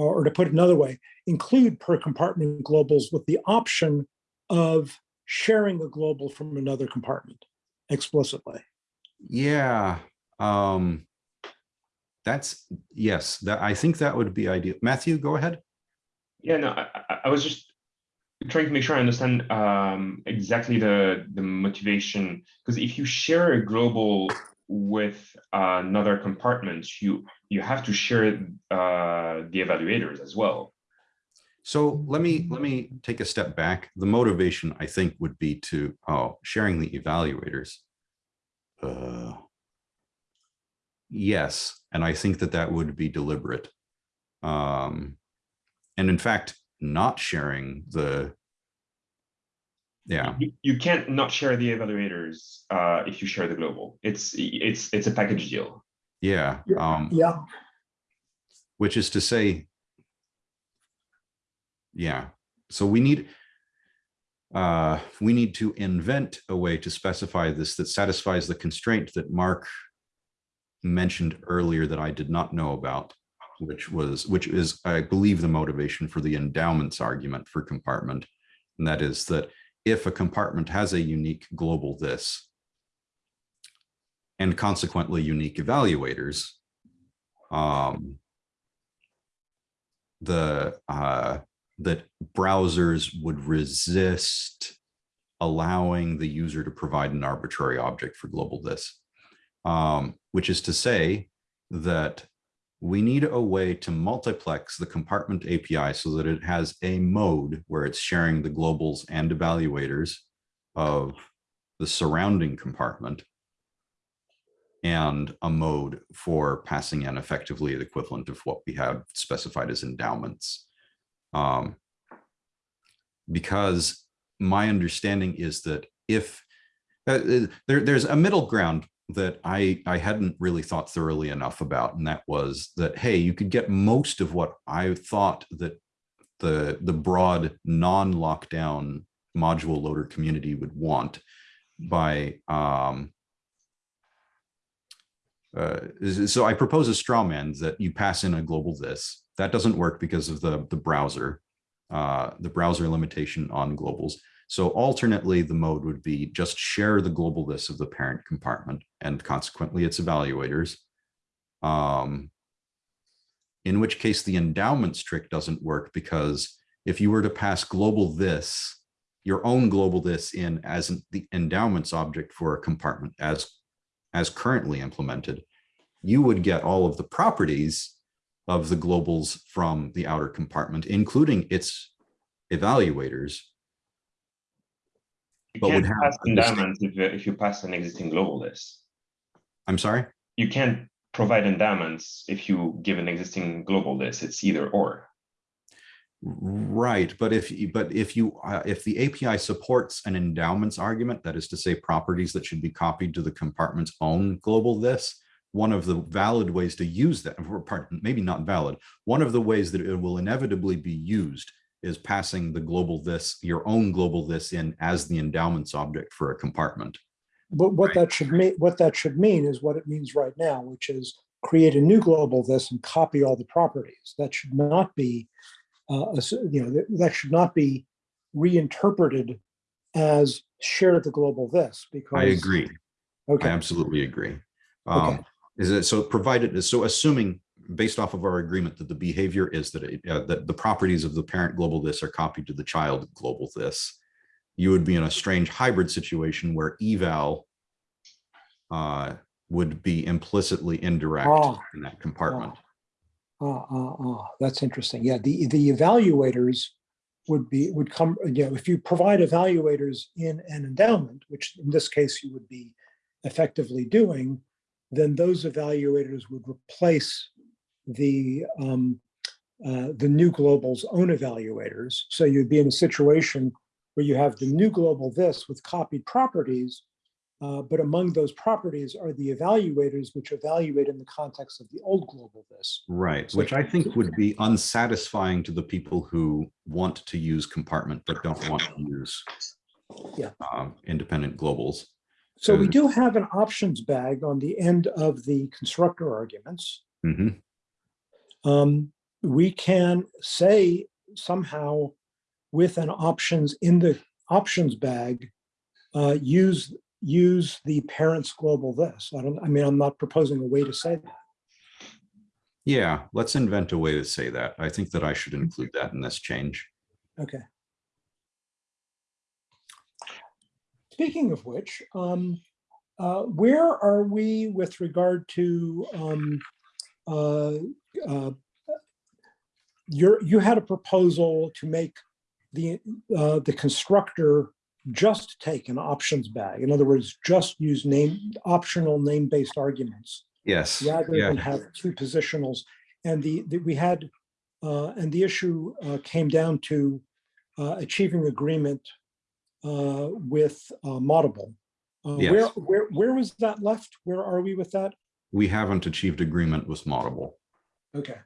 Speaker 3: or or to put it another way, include per compartment globals with the option of sharing a global from another compartment explicitly.
Speaker 1: Yeah, um, that's, yes, that, I think that would be ideal. Matthew, go ahead.
Speaker 4: Yeah, no, I, I- was just trying to make sure I understand um, exactly the the motivation. Because if you share a global with another compartment, you you have to share uh, the evaluators as well.
Speaker 1: So let me, let me take a step back. The motivation, I think, would be to, oh, sharing the evaluators. Uh, Yes, and I think that that would be deliberate. Um, and in fact, not sharing the. Yeah,
Speaker 4: You, you can't not share the evaluators uh, if you share the global. It's it's it's a package deal.
Speaker 1: yeah,
Speaker 3: Yeah.
Speaker 1: um,
Speaker 3: Yeah,
Speaker 1: which is to say. Yeah, so we need. Uh, we need to invent a way to specify this that satisfies the constraint that Mark. Mentioned earlier that I did not know about, which was, which is, I believe, the motivation for the endowments argument for compartment. And that is that if a compartment has a unique global this. And consequently unique evaluators. Um, the uh, that browsers would resist allowing the user to provide an arbitrary object for global this, um, which is to say that we need a way to multiplex the compartment API so that it has a mode where it's sharing the globals and evaluators of the surrounding compartment and a mode for passing in effectively the equivalent of what we have specified as endowments. Um, because my understanding is that if uh, uh, there, there's a middle ground that I, I hadn't really thought thoroughly enough about, and that was that, hey, you could get most of what I thought that the, the broad non-lockdown module loader community would want by um, uh, so I propose a straw man that you pass in a global this. That doesn't work because of the, the browser, uh, the browser limitation on globals. So alternately, the mode would be just share the global this of the parent compartment and consequently its evaluators. Um, in which case the endowments trick doesn't work because if you were to pass global this, your own global this in as an- the endowments object for a compartment as as currently implemented, you would get all of the properties of the globals from the outer compartment, including its evaluators.
Speaker 4: You
Speaker 1: But would
Speaker 4: can't
Speaker 1: have
Speaker 4: pass endowments if, if you pass an existing global this.
Speaker 1: I'm sorry?
Speaker 4: You can't provide endowments if you give an existing global this. It's either or.
Speaker 1: Right, but if, you- but if you, uh, if the API supports an endowments argument, that is to say properties that should be copied to the compartment's own global this, one of the valid ways to use that, or pardon, maybe not valid, one of the ways that it will inevitably be used is passing the global this, your own global this in as the endowments object for a compartment.
Speaker 3: but what that should mean, what that should mean is what it means right now, which is create a new global this and copy all the properties. That should not be, uh, you know, that- should not be reinterpreted as share the global this because.
Speaker 1: I agree. I
Speaker 3: Okay,
Speaker 1: absolutely agree.
Speaker 3: Okay.
Speaker 1: Is it so provided, so assuming based off of our agreement that the behavior is that, it, uh, that the properties of the parent global this are copied to the child global this, you would be in a strange hybrid situation where eval uh, would be implicitly indirect
Speaker 3: Ah.
Speaker 1: in that compartment.
Speaker 3: ah, ah, ah, that's interesting. Yeah, the, the evaluators would be, would come, you know, if you provide evaluators in an endowment, which in this case you would be effectively doing, then those evaluators would replace the, um, uh, the new global's own evaluators. So you'd be in a situation where you have the new global this with copied properties, uh, but among those properties are the evaluators which evaluate in the context of the old global this.
Speaker 1: Right,
Speaker 3: So-
Speaker 1: which I think would be unsatisfying to the people who want to use compartment but don't want to use
Speaker 3: Yeah.
Speaker 1: um, independent globals.
Speaker 3: So we
Speaker 1: Um,
Speaker 3: do have an options bag on the end of the constructor arguments.
Speaker 1: Mhm.
Speaker 3: Um, we can say somehow with an options in the options bag, uh, use, use the parents global this. I don't, I mean, I'm not proposing a way to say that.
Speaker 1: Yeah, let's invent a way to say that. I think that I should include that in this change.
Speaker 3: Okay. Speaking of which, um, uh, where are we with regard to um, uh, uh, you're, you had a proposal to make the, uh, the constructor just take an options bag. In other words, just use name, optional name-based arguments
Speaker 1: Yes,
Speaker 3: rather
Speaker 1: yeah,
Speaker 3: than have two positionals. And the, the- we had, uh, and the issue uh, came down to uh, achieving agreement uh, with uh, Moddable. Uh, Where,
Speaker 1: Yes.
Speaker 3: where, where was that left? Where are we with that?
Speaker 1: we haven't achieved agreement with Moddable.
Speaker 3: Okay,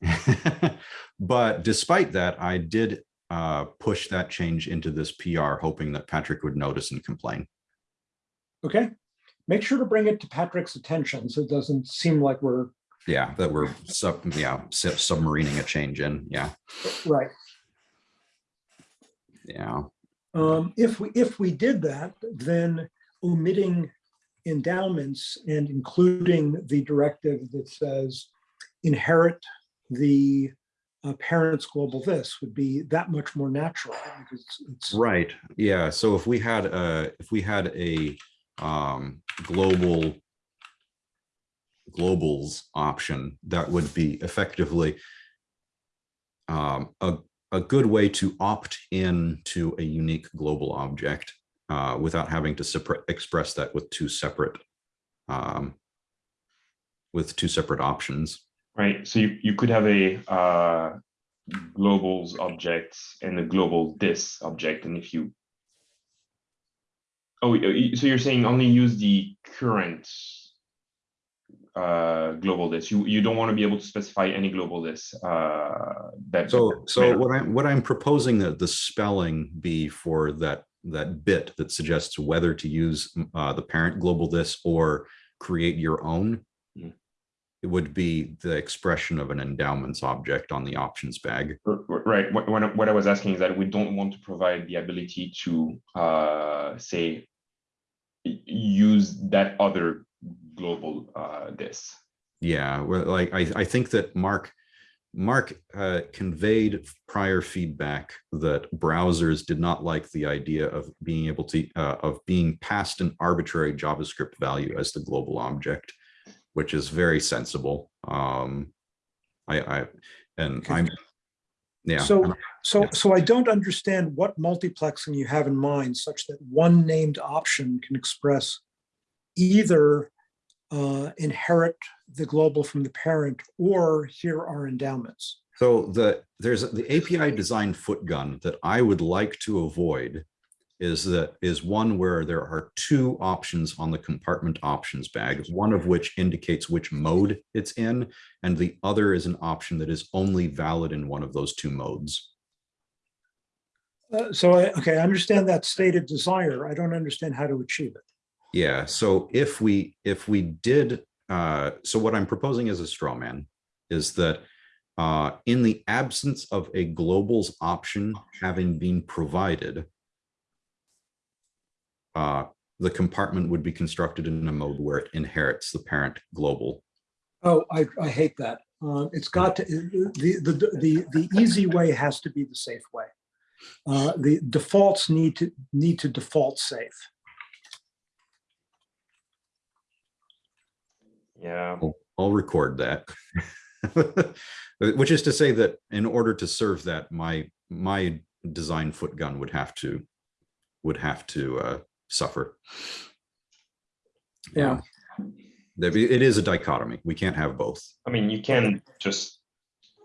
Speaker 1: But despite that, I did uh, push that change into this PR, hoping that Patrick would notice and complain.
Speaker 3: okay. Make sure to bring it to Patrick's attention so it doesn't seem like we're,
Speaker 1: Yeah, that we're sub, yeah, sub- submarining a change in, yeah,
Speaker 3: right.
Speaker 1: yeah.
Speaker 3: Um, if we, if we did that, then omitting endowments and including the directive that says inherit the uh, parent's global this would be that much more natural because it's,
Speaker 1: Right, yeah, so if we had a, if we had a um global globals option, that would be effectively um a, a good way to opt in to a unique global object uh without having to express that with two separate um with two separate options.
Speaker 4: Right, so you, you could have a uh, globals object and a global this object, and if you. Oh, so you're saying only use the current uh, global this, you, you don't want to be able to specify any global this uh, that.
Speaker 1: So, so
Speaker 4: matter.
Speaker 1: what I'm, what I'm proposing that the spelling be for that, that bit that suggests whether to use uh, the parent global this or create your own.
Speaker 4: Mm.
Speaker 1: It would be the expression of an endowments object on the options bag.
Speaker 4: Right, what, what I- what I was asking is that we don't want to provide the ability to, uh, say, use that other global, uh, this.
Speaker 1: Yeah, well, like, I, I think that Mark, Mark uh, conveyed prior feedback that browsers did not like the idea of being able to, uh, of being passed an arbitrary JavaScript value as the global object, which is very sensible. Um, I, I, and
Speaker 3: Okay.
Speaker 1: I'm, yeah.
Speaker 3: so, so,
Speaker 1: Yeah.
Speaker 3: so I don't understand what multiplexing you have in mind such that one named option can express either uh, inherit the global from the parent or here are endowments.
Speaker 1: So the, there's the API design foot gun that I would like to avoid is that is one where there are two options on the compartment options bag, one of which indicates which mode it's in, and the other is an option that is only valid in one of those two modes.
Speaker 3: Uh, So, I okay, I understand that stated desire. I don't understand how to achieve it.
Speaker 1: Yeah, so if we, if we did, uh, so what I'm proposing as a straw man is that uh, in the absence of a globals option having been provided, uh, the compartment would be constructed in a mode where it inherits the parent global.
Speaker 3: Oh, I, I hate that. Uh, It's got to, the, the, the, the easy way has to be the safe way. Uh, The defaults need to, need to default safe.
Speaker 4: Yeah,
Speaker 1: I'll record that. Which is to say that in order to serve that, my, my design foot gun would have to, would have to uh, suffer.
Speaker 3: Yeah.
Speaker 1: There be- It is a dichotomy. We can't have both.
Speaker 4: I mean, you can just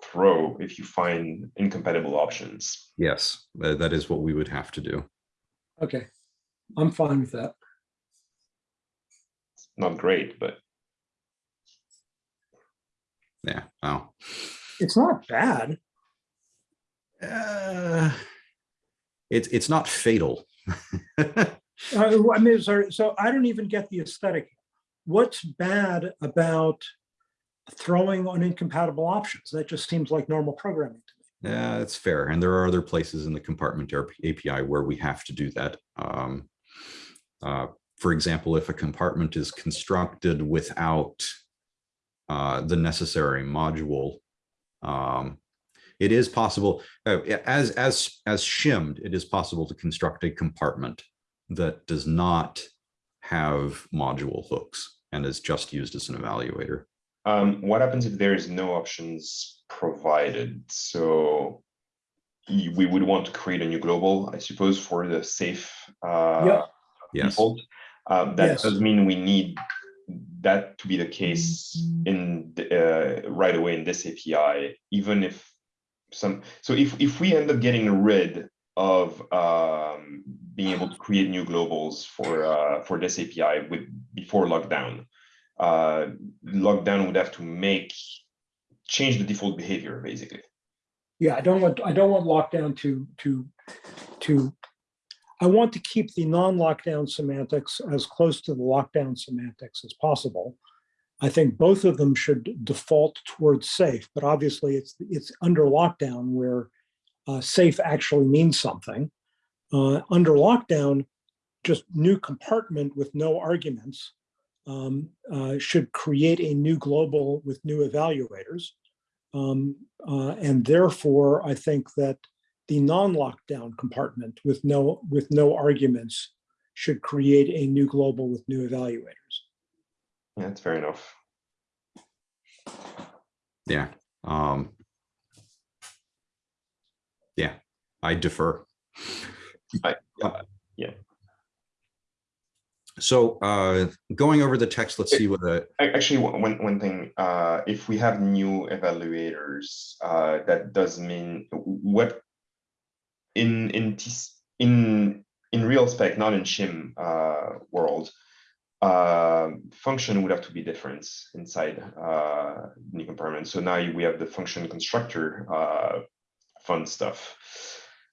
Speaker 4: throw if you find incompatible options.
Speaker 1: Yes, that is what we would have to do.
Speaker 3: Okay, I'm fine with that.
Speaker 4: Not great, but
Speaker 1: Yeah, wow.
Speaker 3: It's not bad.
Speaker 1: Uh, It's, it's not fatal.
Speaker 3: Uh, I mean, sorry, so I don't even get the aesthetic. What's bad about throwing on incompatible options? That just seems like normal programming. to me.
Speaker 1: Yeah, that's fair. And there are other places in the compartment API where we have to do that. Um, uh, For example, if a compartment is constructed without uh, the necessary module, um, it is possible, uh, as, as, as shimmed, it is possible to construct a compartment that does not have module hooks and is just used as an evaluator.
Speaker 4: Um, what happens if there is no options provided? So we would want to create a new global, I suppose, for the safe uh,
Speaker 3: Yeah.
Speaker 1: Yes,
Speaker 4: default. Um, that
Speaker 3: Yes.
Speaker 4: does mean we need that to be the case in the, uh, right away in this API, even if some. So if if we end up getting rid of um, being able to create new globals for uh, for this API with before lockdown, uh, lockdown would have to make change the default behavior basically.
Speaker 3: Yeah, I don't want, I don't want lockdown to, to, to, I want to keep the non-lockdown semantics as close to the lockdown semantics as possible. I think both of them should default towards safe, but obviously it's, it's under lockdown where uh, safe actually means something. Uh, under lockdown, just new compartment with no arguments um, uh, should create a new global with new evaluators. Um, uh, and therefore, I think that the non-lockdown compartment with no with no arguments should create a new global with new evaluators.
Speaker 4: Yeah, that's fair enough.
Speaker 1: yeah. Um. Yeah, I defer.
Speaker 4: I-
Speaker 1: Uh,
Speaker 4: yeah.
Speaker 1: So uh, going over the text, let's see what the,
Speaker 4: Ac- one one, one- one thing, uh, if we have new evaluators, uh, that does mean what in, in, in, in real spec, not in shim, uh, world, uh, function would have to be different inside, uh, new compartment. So now we have the function constructor, uh, fun stuff.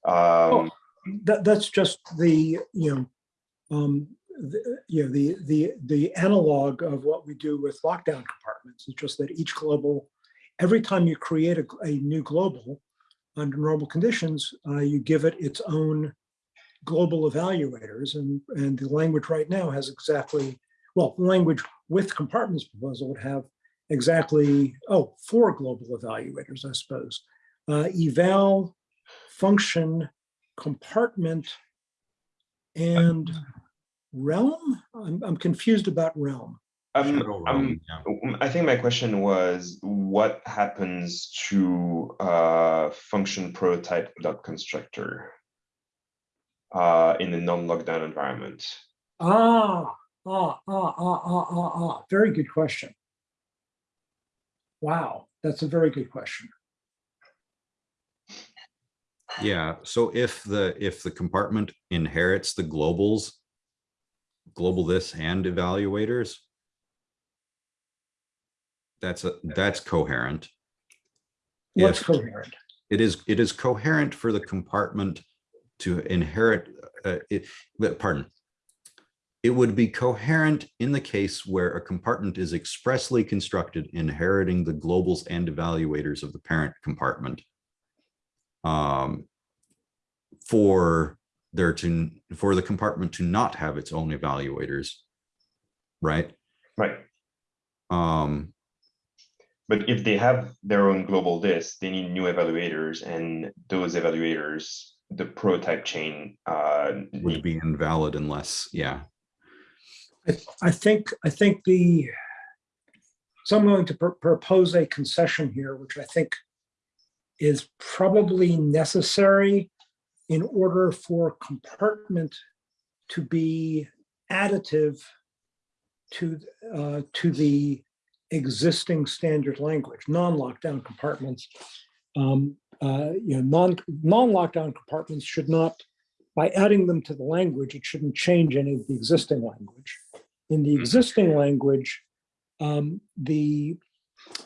Speaker 4: Um,
Speaker 3: That that's just the you know um, the, you know the the the analog of what we do with lockdown compartments. It's just that each global, every time you create a, a new global under normal conditions, uh, you give it its own global evaluators, and and the language right now has exactly well, the language with compartments proposal would have exactly oh four global evaluators, I suppose. Uh, eval, function, compartment, and realm. I'm, I'm confused about realm.
Speaker 4: Um, um,
Speaker 1: yeah.
Speaker 4: I think my question was, what happens to uh, function prototype dot constructor uh, in a non-lockdown environment?
Speaker 3: Ah, ah, ah, ah, ah, ah, ah. Very good question. Wow, that's a very good question.
Speaker 1: yeah. So if the, if the compartment inherits the globals, global this and evaluators, that's a, that's coherent.
Speaker 3: What's
Speaker 1: If-
Speaker 3: coherent?
Speaker 1: It is, it is coherent for the compartment to inherit, uh, it, pardon. It would be coherent in the case where a compartment is expressly constructed inheriting the globals and evaluators of the parent compartment. Um, for there to, for the compartment to not have its own evaluators. Right?
Speaker 4: Right.
Speaker 1: Um,
Speaker 4: But if they have their own global this, they need new evaluators and those evaluators, the prototype chain uh,
Speaker 1: would be invalid unless, yeah.
Speaker 3: I, I think, I think the, so I'm going to pr- propose a concession here, which I think is probably necessary in order for compartment to be additive to, uh, to the existing standard language, non-lockdown compartments. Um, uh, you know, non, non-lockdown compartments should not, by adding them to the language, it shouldn't change any of the existing language. In the
Speaker 4: Mhm.
Speaker 3: existing language, um, the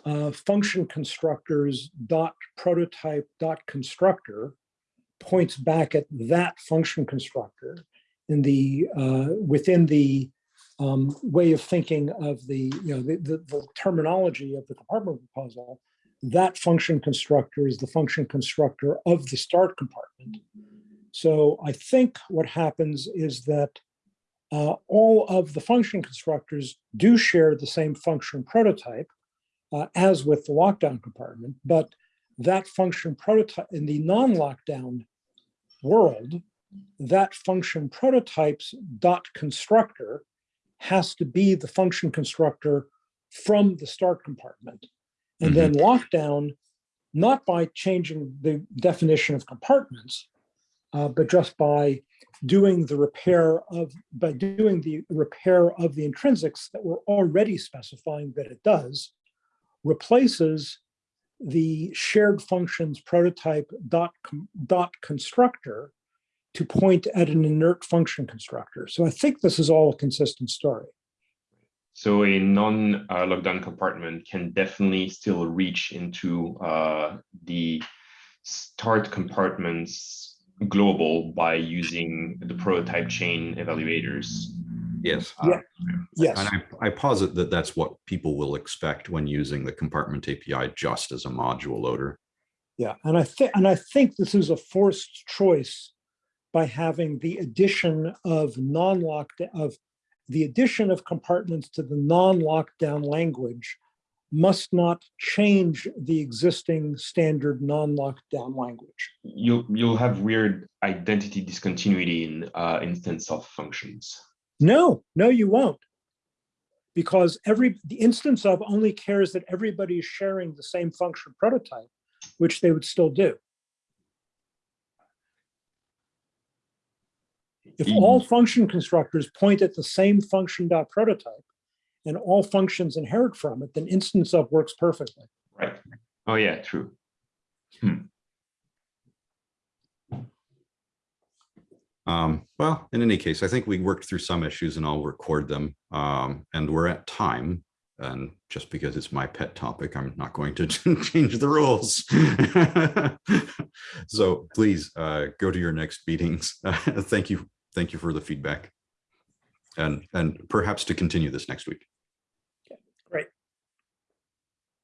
Speaker 3: uh, function constructors dot prototype dot constructor points back at that function constructor in the uh, within the um, way of thinking of the you know the, the, the terminology of the compartment proposal. That function constructor is the function constructor of the start compartment. So I think what happens is that uh, all of the function constructors do share the same function prototype uh, as with the lockdown compartment, but that function prototype in the non-lockdown world, that function prototypes dot constructor has to be the function constructor from the start compartment. And then lockdown, not by changing the definition of compartments, uh, but just by doing the repair of, by doing the repair of the intrinsics that we're already specifying that it does, replaces the shared functions prototype dot, com- dot constructor to point at an inert function constructor. So I think this is all a consistent story.
Speaker 4: So a non-lockdown compartment can definitely still reach into uh, the start compartments global by using the prototype chain evaluators.
Speaker 1: Yes.
Speaker 3: Yeah. Yes,
Speaker 1: And I, I posit that that's what people will expect when using the compartment API just as a module loader.
Speaker 3: yeah, and I think, and I think this is a forced choice by having the addition of non-locked, of the addition of compartments to the non-lockdown language must not change the existing standard non-lockdown language.
Speaker 4: You'll you'll have weird identity discontinuity in uh, instance of functions.
Speaker 3: No, no, you won't. Because every, the instance of only cares that everybody is sharing the same function prototype, which they would still do. If all function constructors point at the same function dot prototype and all functions inherit from it, then instance of works perfectly.
Speaker 4: Right. Oh yeah, true.
Speaker 1: Um, well, in any case, I think we worked through some issues and I'll record them. Um, and we're at time. And just because it's my pet topic, I'm not going to change the rules. so please uh, go to your next meetings. thank you. Thank you for the feedback. And, and perhaps to continue this next week.